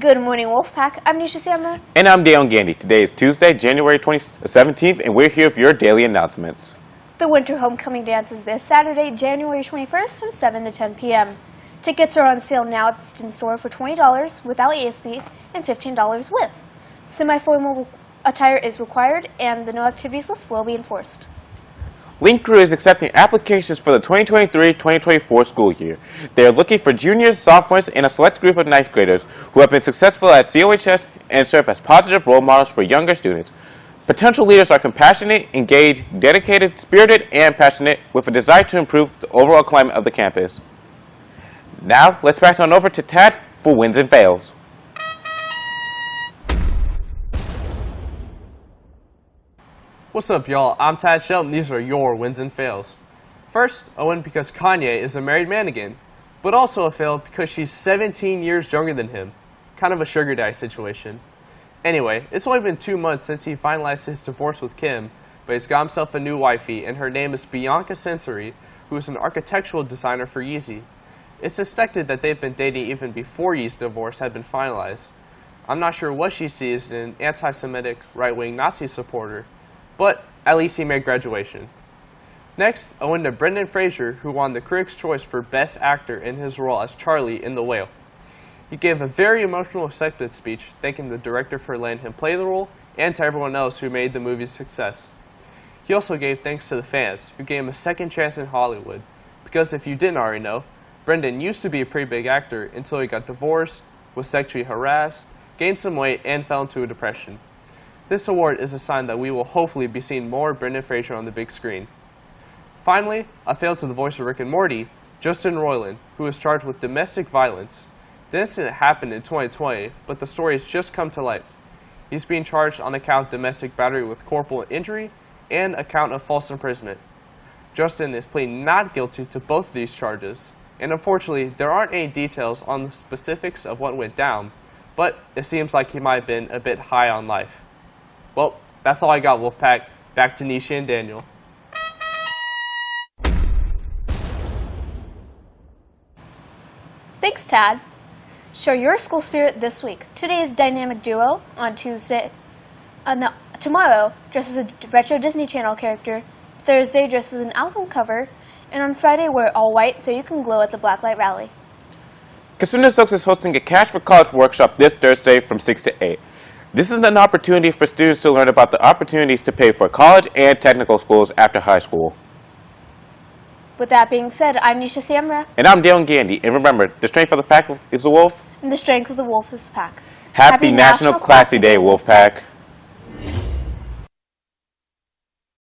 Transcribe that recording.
Good morning, Wolfpack. I'm Nisha Samra. And I'm Dale Gandy. Today is Tuesday, January 20, uh, 17th, and we're here for your daily announcements. The Winter Homecoming Dance is this Saturday, January 21st from 7 to 10 p.m. Tickets are on sale now at the student store for $20 without ASB and $15 with. Semi-formal attire is required and the no activities list will be enforced. Link Crew is accepting applications for the 2023-2024 school year. They are looking for juniors, sophomores, and a select group of ninth graders who have been successful at COHS and serve as positive role models for younger students. Potential leaders are compassionate, engaged, dedicated, spirited, and passionate with a desire to improve the overall climate of the campus. Now, let's pass on over to Tad for wins and fails. What's up, y'all? I'm Tad Shelton. These are your wins and fails. First, a win because Kanye is a married man again, but also a fail because she's 17 years younger than him. Kind of a sugar daddy situation. Anyway, it's only been two months since he finalized his divorce with Kim, but he's got himself a new wifey, and her name is Bianca Censori, who is an architectural designer for Yeezy. It's suspected that they've been dating even before Yeezy's divorce had been finalized. I'm not sure what she sees in an anti-Semitic, right-wing Nazi supporter, but at least he made graduation. Next, I went to Brendan Fraser, who won the Critics' Choice for Best Actor in his role as Charlie in The Whale. He gave a very emotional acceptance speech, thanking the director for letting him play the role and to everyone else who made the movie a success. He also gave thanks to the fans, who gave him a second chance in Hollywood, because if you didn't already know, Brendan used to be a pretty big actor until he got divorced, was sexually harassed, gained some weight, and fell into a depression. This award is a sign that we will hopefully be seeing more Brendan Fraser on the big screen. Finally, a fail to the voice of Rick and Morty, Justin Roiland, who is charged with domestic violence. The incident happened in 2020, but the story has just come to light. He's being charged on account of domestic battery with corporal injury and account of false imprisonment. Justin is pleading not guilty to both of these charges, and unfortunately, there aren't any details on the specifics of what went down, but it seems like he might have been a bit high on life. Well, that's all I got, Wolfpack. Back to Nisha and Daniel. Thanks, Tad. Show your school spirit this week. Today is Dynamic Duo. On Tuesday, on the, tomorrow, dress as a retro Disney Channel character. Thursday, dress as an album cover. And on Friday, wear all white so you can glow at the Blacklight Rally. Cosumnes Oaks is hosting a Cash for College workshop this Thursday from 6 to 8. This is an opportunity for students to learn about the opportunities to pay for college and technical schools after high school. With that being said, I'm Nisha Samra, And I'm Dale Gandy, and remember, the strength of the pack is the wolf. and the strength of the wolf is the pack. Happy, National, Classy Day, Wolfpack.